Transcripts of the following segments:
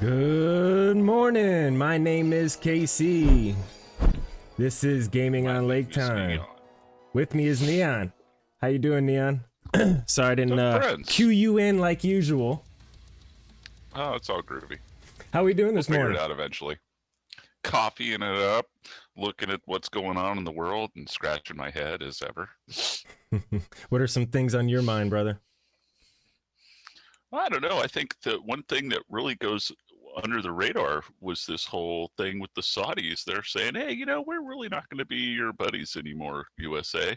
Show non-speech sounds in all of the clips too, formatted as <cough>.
Good morning. My name is KC. This is Gaming on Lake Time. With me is Neon. How you doing, Neon? <clears throat> Sorry I didn't uh, cue you in like usual. Oh, it's all groovy. How are we doing this we'll morning? Figure it out eventually. Coffeeing it up, looking at what's going on in the world, and scratching my head as ever. <laughs> what are some things on your mind, brother? I don't know. I think the one thing that really goes under the radar was this whole thing with the Saudis. They're saying, hey, you know, we're really not going to be your buddies anymore, USA.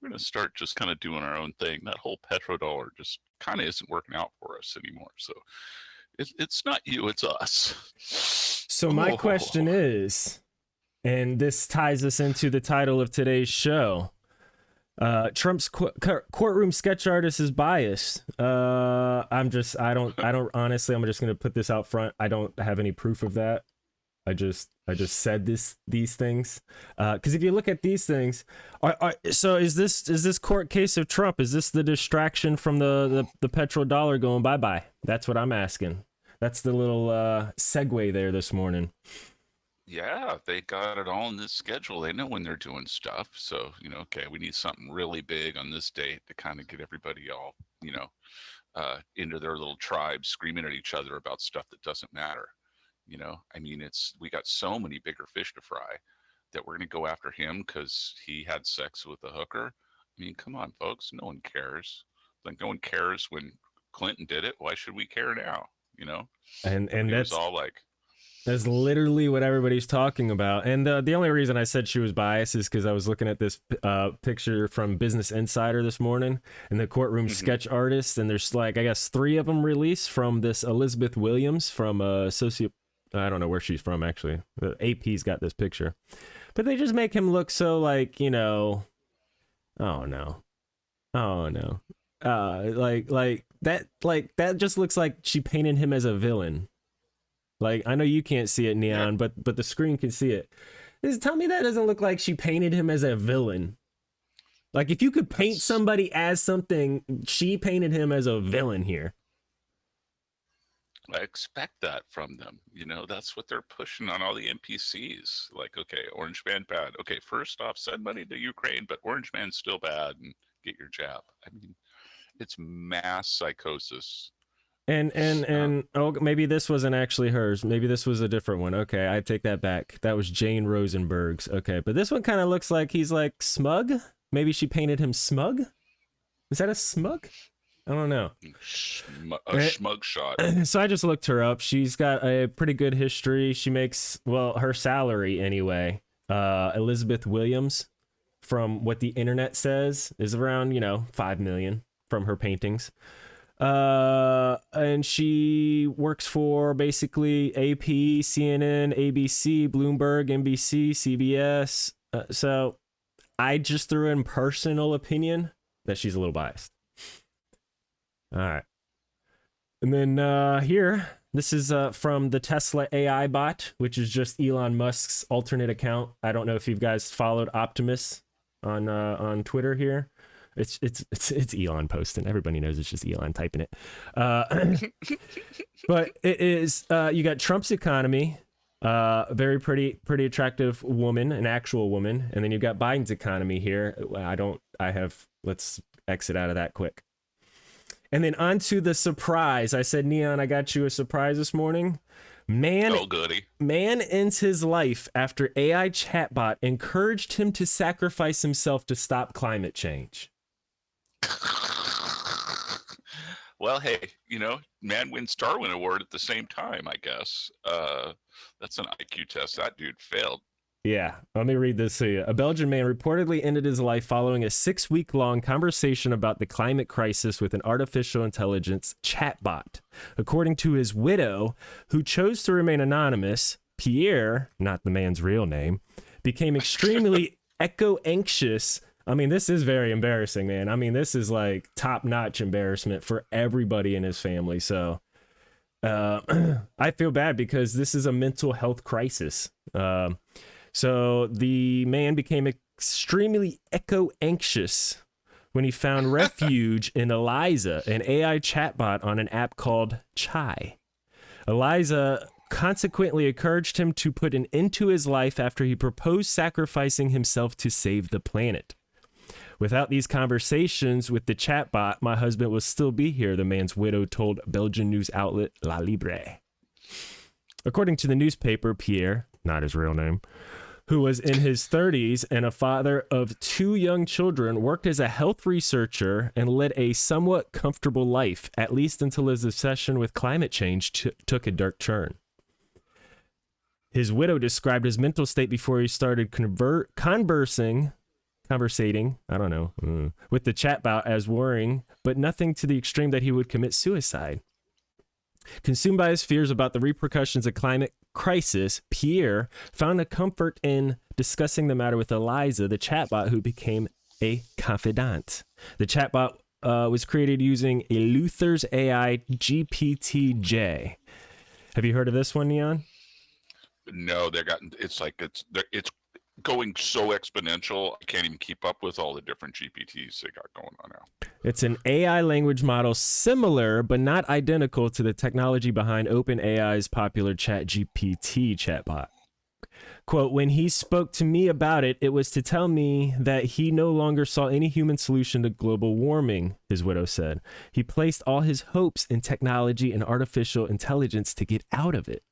We're going to start just kind of doing our own thing. That whole petrodollar just kind of isn't working out for us anymore. So it, it's not you, it's us. So, my oh. <laughs> question is, and this ties us into the title of today's show uh, Trump's qu- courtroom sketch artist is biased. Uh, I'm just, I don't, I don't. Honestly, I'm just gonna put this out front. I don't have any proof of that. I just, I just said this, these things. Uh, Because uh, if you look at these things, are, are, so is this, is this court case of Trump? Is this the distraction from the the, the petrodollar going bye bye? That's what I'm asking. That's the little uh, segue there this morning. Yeah, they got it all in this schedule. They know when they're doing stuff. So, you know, okay, we need something really big on this date to kind of get everybody all, you know, uh, into their little tribe screaming at each other about stuff that doesn't matter. You know, I mean, it's we got so many bigger fish to fry that we're going to go after him because he had sex with a hooker. I mean, come on, folks. No one cares. Like, no one cares when Clinton did it. Why should we care now? You know? And and that's all like that's literally what everybody's talking about. And uh, the only reason I said she was biased is because I was looking at this uh, picture from Business Insider this morning and the courtroom mm-hmm. sketch artist. And there's like, I guess, three of them released from this Elizabeth Williams from uh, Soci. I don't know where she's from, actually. The AP's got this picture. But they just make him look so like, you know, oh no. Oh no. Uh, like, like that, like, that just looks like she painted him as a villain like I know you can't see it, Neon, yeah. but but the screen can see it. Just tell me that doesn't look like she painted him as a villain. Like if you could paint That's... somebody as something, she painted him as a villain here. I expect that from them. You know, that's what they're pushing on all the NPCs. Like, okay, Orange Man bad. Okay, first off, send money to Ukraine, but Orange Man's still bad and get your jab. I mean, it's mass psychosis and and and oh, maybe this wasn't actually hers. Maybe this was a different one. Okay, I take that back. That was Jane Rosenberg's. Okay, but this one kind of looks like he's like smug. Maybe she painted him smug. Is that a smug? I don't know. a eh, smug shot. <clears throat> So I just looked her up. She's got a pretty good history. She makes well her salary anyway. Uh, Elizabeth Williams, from what the internet says, is around you know five million from her paintings. Uh, and she works for basically AP, CNN, ABC, Bloomberg, NBC, CBS. Uh, so I just threw in personal opinion that she's a little biased. All right. And then uh, here, this is uh, from the Tesla AI bot, which is just Elon Musk's alternate account. I don't know if you guys followed Optimus on uh, on Twitter here. It's it's it's it's Elon posting. Everybody knows it's just Elon typing it. Uh, <laughs> but it is uh, you got Trump's economy, uh, very pretty pretty attractive woman, an actual woman, and then you've got Biden's economy here. I don't. I have. Let's exit out of that quick. And then on to the surprise. I said, Neon, I got you a surprise this morning. Man, oh, goody. man ends his life after AI chatbot encouraged him to sacrifice himself to stop climate change. <laughs> well, hey, you know, man wins Darwin Award at the same time, I guess. Uh, that's an IQ test. That dude failed. Yeah, let me read this to you. A Belgian man reportedly ended his life following a six week long conversation about the climate crisis with an artificial intelligence chatbot. According to his widow, who chose to remain anonymous, Pierre, not the man's real name, became <laughs> extremely eco anxious I mean, this is very embarrassing, man. I mean, this is like top notch embarrassment for everybody in his family. So uh, <clears throat> I feel bad because this is a mental health crisis. Uh, so the man became extremely eco anxious when he found <laughs> refuge in Eliza, an AI chatbot on an app called Chai. Eliza consequently encouraged him to put an end to his life after he proposed sacrificing himself to save the planet. Without these conversations with the chatbot, my husband would still be here, the man's widow told Belgian news outlet La Libre. According to the newspaper, Pierre, not his real name, who was in his 30s and a father of two young children, worked as a health researcher and led a somewhat comfortable life, at least until his obsession with climate change t- took a dark turn. His widow described his mental state before he started conversing, conversating, I don't know, mm, with the chatbot as worrying, but nothing to the extreme that he would commit suicide. Consumed by his fears about the repercussions of climate crisis, Pierre found a comfort in discussing the matter with Eliza, the chatbot who became a confidant. The chatbot uh, was created using Eleuther's AI GPT-J. Have you heard of this one, Neon? No, they got it's like it's it's going so exponential. I can't even keep up with all the different GPTs they got going on now. It's an AI language model similar but not identical to the technology behind OpenAI's popular ChatGPT chatbot. Quote, when he spoke to me about it, it was to tell me that he no longer saw any human solution to global warming, his widow said. He placed all his hopes in technology and artificial intelligence to get out of it.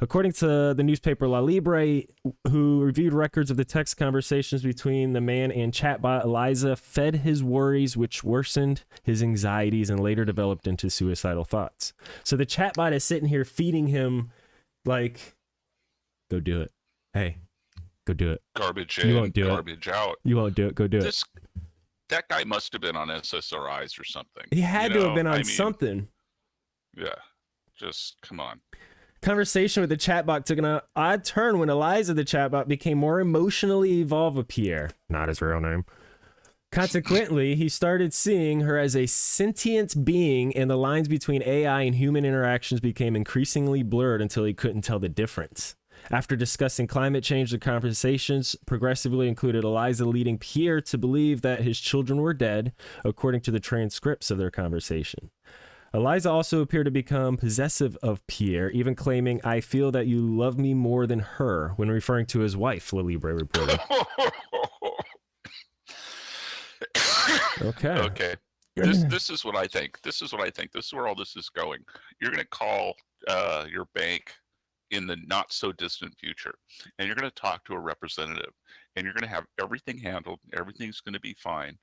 According to the newspaper La Libre, who reviewed records of the text conversations between the man and chatbot, Eliza fed his worries, which worsened his anxieties and later developed into suicidal thoughts. So the chatbot is sitting here feeding him, like, go do it. Hey, go do it. Garbage You in, won't do it. garbage out. You won't do it. Go do it. This that guy must have been on SSRIs or something. He had you to know? have been on I mean, something. Yeah, just come on. Conversation with the chatbot took an uh, odd turn when Eliza, the chatbot, became more emotionally involved with Pierre, not his real name. Consequently, he started seeing her as a sentient being, and the lines between AI and human interactions became increasingly blurred until he couldn't tell the difference. After discussing climate change, the conversations progressively included Eliza leading Pierre to believe that his children were dead, according to the transcripts of their conversation. Eliza also appeared to become possessive of Pierre, even claiming, I feel that you love me more than her, when referring to his wife, La Libre reported. <laughs> Okay. okay. This this is what I think. This is what I think. This is where all this is going. You're going to call uh, your bank in the not so distant future, and you're going to talk to a representative, and you're going to have everything handled. Everything's going to be fine,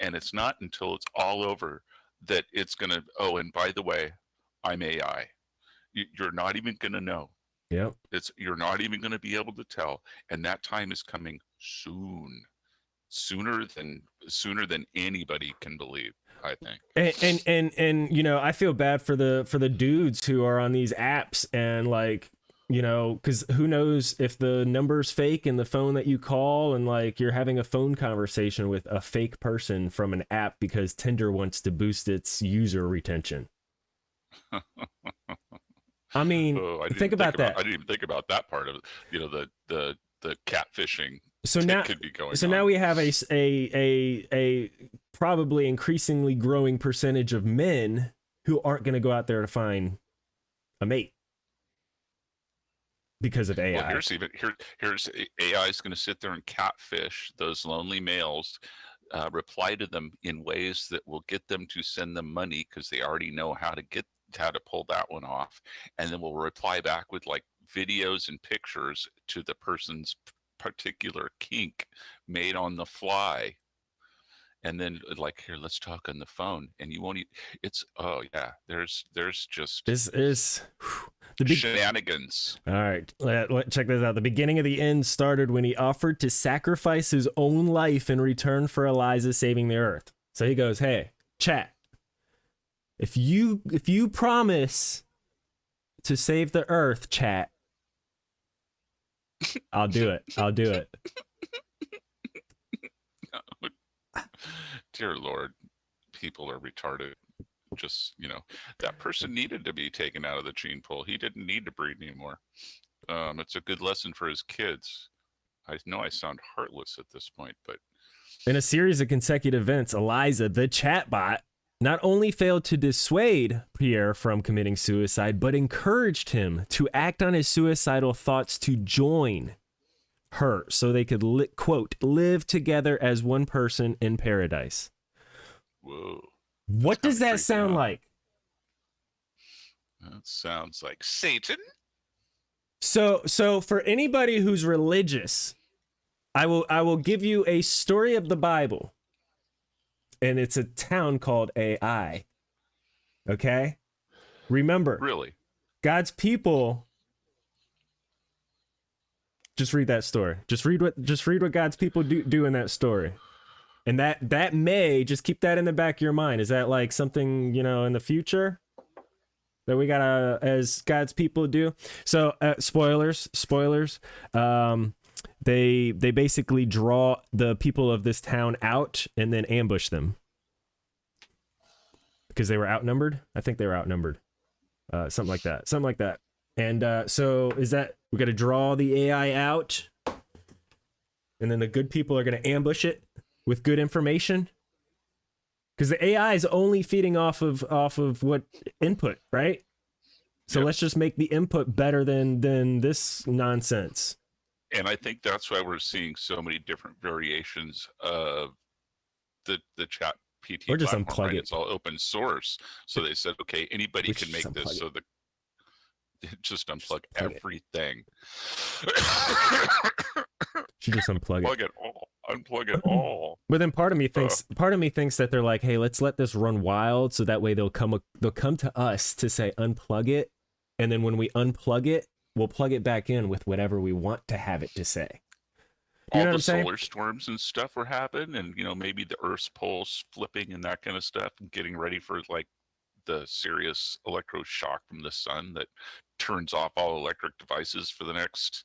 and it's not until it's all over that it's going to. Oh, and by the way, I'm AI. You, you're not even going to know. Yep. It's you're not even going to be able to tell, and that time is coming soon, sooner than sooner than anybody can believe. I think. and, and and and you know i feel bad for the for the dudes who are on these apps and like you know because who knows if the number's fake and the phone that you call and like you're having a phone conversation with a fake person from an app because tinder wants to boost its user retention i mean Oh, I didn't think about that I didn't even think about that part of it. You know, the the the catfishing so now could be going. so on. now we have a, a a a probably increasingly growing percentage of men who aren't going to go out there to find a mate because of AI. Well, here's even here. Here's AI is going to sit there and catfish those lonely males, uh, reply to them in ways that will get them to send them money because they already know how to get how to pull that one off, and then we'll reply back with like videos and pictures to the person's particular kink made on the fly. And then uh, like here, let's talk on the phone, and you won't. e- It's oh yeah, there's there's just This is whew, the big. shenanigans. All right, let, let- check this out. The beginning of the end started when he offered to sacrifice his own life in return for Eliza saving the Earth. So he goes, "Hey, chat. If you if you promise to save the Earth, chat, I'll do it. I'll do it." Lord people are retarded. Just you know that person needed to be taken out of the gene pool. He didn't need to breed anymore. Um, it's a good lesson for his kids. I know i sound heartless at this point but In a series of consecutive events, Eliza, the chatbot, not only failed to dissuade Pierre from committing suicide, but encouraged him to act on his suicidal thoughts to join her so they could, li- quote, live together as one person in paradise. Whoa. What does that sound huh? like? That sounds like Satan. So so for anybody who's religious, I will I will give you a story of the Bible. And it's a town called AI. Okay? Remember, Really? God's people just read that story. Just read what just read what God's people do do in that story. And that that may just keep that in the back of your mind. Is that like something, you know, in the future that we gotta as God's people do? So uh, spoilers, spoilers. Um they they basically draw the people of this town out and then ambush them. Because they were outnumbered. I think they were outnumbered uh, something like that, something like that. And uh, so is that we got to draw the AI out, and then the good people are going to ambush it with good information, because the AI is only feeding off of off of what input, right? So Yep. let's just make the input better than than this nonsense. And I think that's why we're seeing so many different variations of the the chat PT Or just platform, unplug right? it. It's all open source. So they said, okay, anybody We can make this. unplug So the <laughs> just unplug unplug it. everything. Should just unplug it. Plug it all. Unplug it all. But then part of me uh. thinks part of me thinks that they're like, hey, let's let this run wild, so that way they'll come they'll come to us to say unplug it, and then when we unplug it, we'll plug it back in with whatever we want to have it to say. You all the solar storms and stuff were happening, and you know maybe the Earth's poles flipping and that kind of stuff, and getting ready for like the serious electroshock from the sun that turns off all electric devices for the next.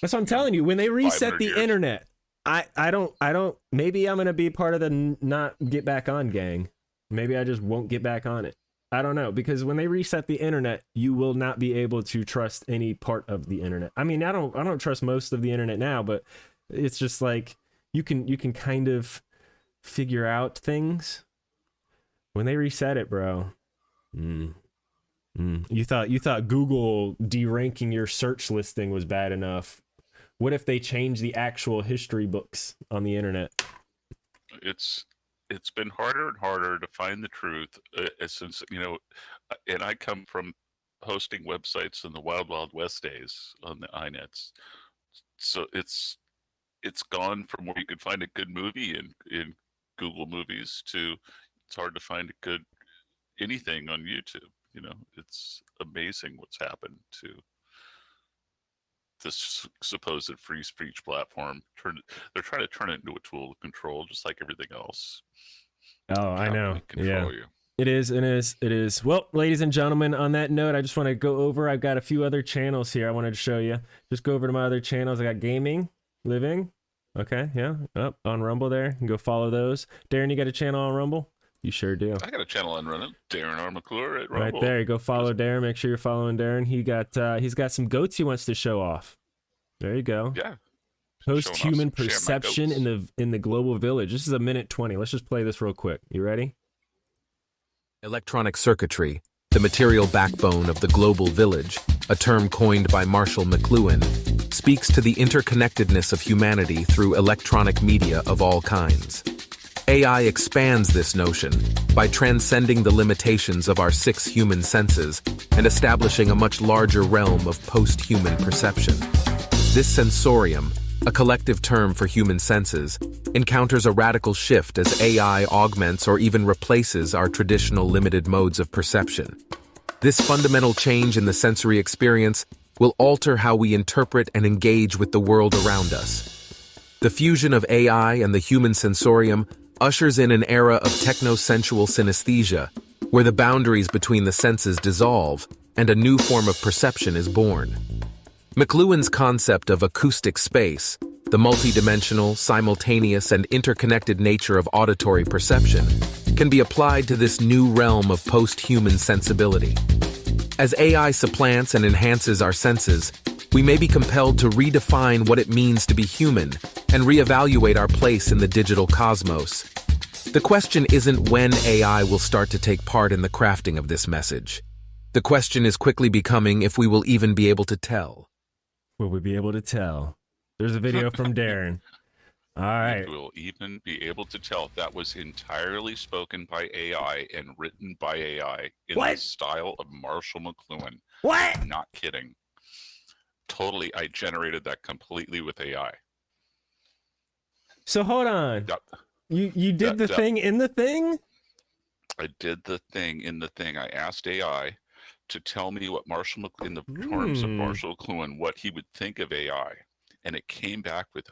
That's what I'm telling you. When they reset the years. internet, I I don't I don't. Maybe I'm gonna be part of the not get back on gang. Maybe I just won't get back on it. I don't know because when they reset the internet, you will not be able to trust any part of the internet. I mean, I don't I don't trust most of the internet now, but it's just like you can you can kind of figure out things when they reset it, bro. Mm. Mm. You thought you thought Google deranking your search listing was bad enough. What if they change the actual history books on the internet? It's it's been harder and harder to find the truth uh, uh, since you know, uh, and I come from hosting websites in the wild wild west days on the inets, so it's it's gone from where you could find a good movie in in Google Movies to it's hard to find a good anything on YouTube. You know, it's amazing what's happened to this supposed free speech platform. turn they're trying to turn it into a tool to control, just like everything else. Oh, I know. Control you. It is, it is, it is. Well, ladies and gentlemen, on that note, I just want to go over. I've got a few other channels here I wanted to show you. Just go over to my other channels. I got gaming, living. Okay, yeah, up on Rumble there. You can go follow those. Darren, you got a channel on Rumble? You sure do. I got a channel on running, Darren R. McClure at Right there, you go follow Darren. Make sure you're following Darren. He got uh, he's got some goats he wants to show off. There you go. Yeah. Post showing off human some- sharing my perception in the in the global village. This is a minute twenty. Let's just play this real quick. You ready? Electronic circuitry, the material backbone of the global village, a term coined by Marshall McLuhan, speaks to the interconnectedness of humanity through electronic media of all kinds. AI expands this notion by transcending the limitations of our six human senses and establishing a much larger realm of post human perception. This sensorium, a collective term for human senses, encounters a radical shift as AI augments or even replaces our traditional limited modes of perception. This fundamental change in the sensory experience will alter how we interpret and engage with the world around us. The fusion of AI and the human sensorium ushers in an era of technosensual synesthesia, where the boundaries between the senses dissolve and a new form of perception is born. McLuhan's concept of acoustic space, the multidimensional, simultaneous, and interconnected nature of auditory perception, can be applied to this new realm of post-human sensibility. As AI supplants and enhances our senses, we may be compelled to redefine what it means to be human and reevaluate our place in the digital cosmos. The question isn't when AI will start to take part in the crafting of this message. The question is quickly becoming if we will even be able to tell. Will we be able to tell? There's a video from <laughs> Darren. All right. We will even be able to tell if that was entirely spoken by AI and written by AI in the style of Marshall McLuhan. What? I'm not kidding. Totally, I generated that completely with AI. So hold on. Yep. You you did Yeah, the yeah. thing in the thing? I did the thing in the thing. I asked AI to tell me what Marshall in the terms of Hmm. Marshall McLuhan, what he would think of AI, and it came back with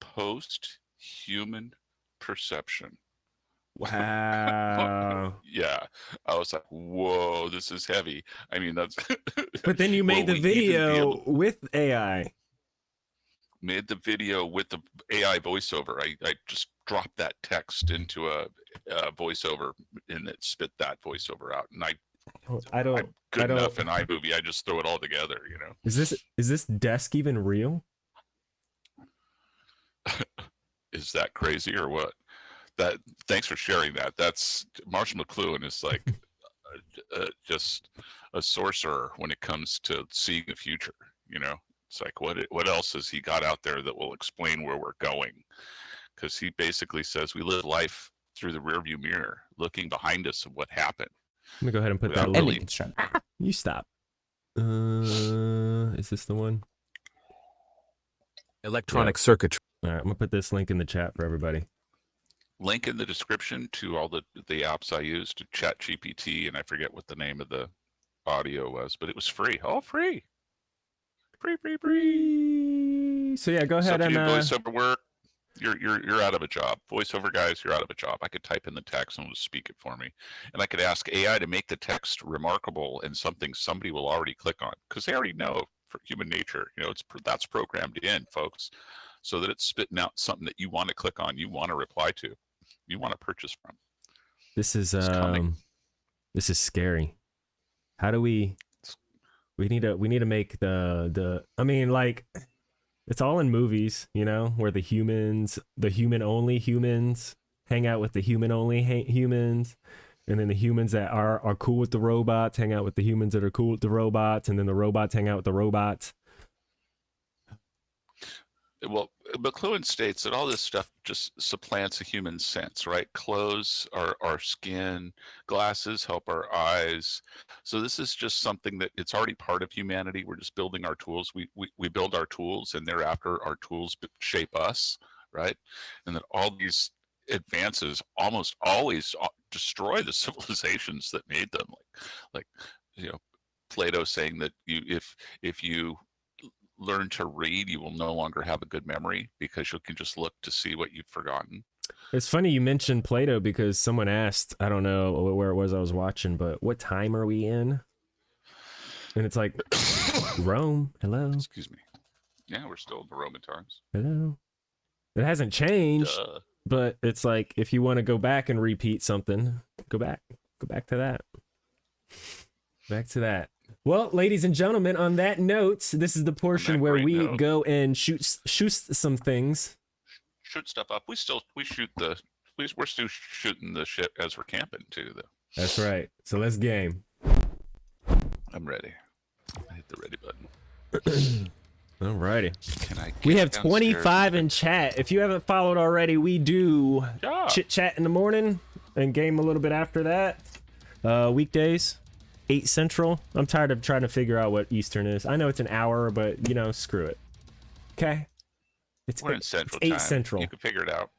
post-human perception. Wow. <laughs> Yeah, I was like, "Whoa, this is heavy." I mean, that's. <laughs> but then you made the we even be video able- with AI. made the video with the AI voiceover. I, I just dropped that text into a, a voiceover and it spit that voiceover out. And I oh, I don't I'm good I don't- enough in iMovie. I just throw it all together, you know. Is this is this desk even real? <laughs> Is that crazy or what? That thanks for sharing that. That's Marshall McLuhan is like uh, uh, just a sorcerer when it comes to seeing the future. You know, it's like what what else has he got out there that will explain where we're going? Because he basically says we live life through the rearview mirror, looking behind us of what happened. Let me go ahead and put Without that really- link. Ending. You stop. Uh, is this the one? Electronic circuitry. All right, I'm gonna put this link in the chat for everybody. Link in the description to all the the apps I used to Chat GPT, and I forget what the name of the audio was, but it was free. All free. Free, free, free. So yeah, go ahead if and uh, voiceover work, you're you're you're out of a job. Voiceover guys, you're out of a job. I could type in the text and it would speak it for me, and I could ask AI to make the text remarkable and something somebody will already click on because they already know for human nature. You know, it's that's programmed in, folks, so that it's spitting out something that you want to click on, you want to reply to, you want to purchase from. this is um, this is scary. How do we? We need to we need to make the the. I mean, like, it's all in movies, you know, where the humans, the human only humans, hang out with the human only ha- humans, and then the humans that are are cool with the robots hang out with the humans that are cool with the robots, and then the robots hang out with the robots. Well, McLuhan states that all this stuff just supplants a human sense, right? Clothes, our our skin, glasses help our eyes. So this is just something that it's already part of humanity. We're just building our tools. We we, we build our tools, and thereafter our tools shape us, right? And that all these advances almost always uh, destroy the <laughs> civilizations that made them. Like like you know, Plato saying that you if if you learn to read, you will no longer have a good memory because you can just look to see what you've forgotten. It's funny you mentioned Plato because someone asked, I don't know where it was I was watching, but what time are we in? And it's like <coughs> Rome. Hello, Excuse me. Yeah, we're still in the Roman times. hello. It hasn't changed, Duh. but it's like if you want to go back and repeat something, go back, go back to that, back to that. Well, ladies and gentlemen, on that note, this is the portion where we note. go and shoot shoot some things. Shoot stuff up. We still we shoot the we, we're still shooting the shit as we're camping too. Though That's right. So let's game. I'm ready. I hit the ready button. <clears throat> Alrighty. Can I? We have 25 in chat. If you haven't followed already, we do Yeah. chit chat in the morning and game a little bit after that. Uh, weekdays, 8 Central. I'm tired of trying to figure out what Eastern is. I know it's an hour, but you know, screw it. Okay. It's We're in it's Central 8 time. Central. You can figure it out.